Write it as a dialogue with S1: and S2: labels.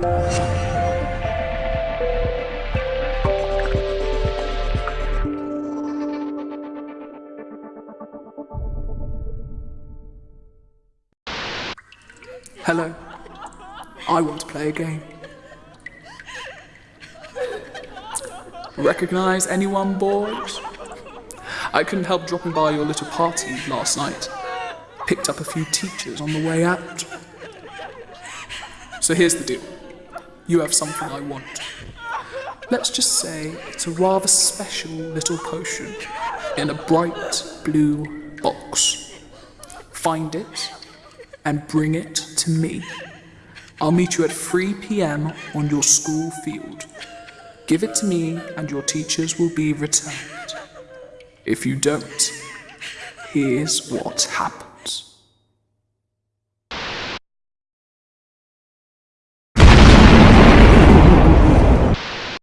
S1: Hello. I want to play a game. Recognize anyone, boys? I couldn't help dropping by your little party last night. Picked up a few teachers on the way out. So here's the deal. You have something I want. Let's just say it's a rather special little potion in a bright blue box. Find it and bring it to me. I'll meet you at 3 pm on your school field. Give it to me and your teachers will be returned. If you don't, here's what happens.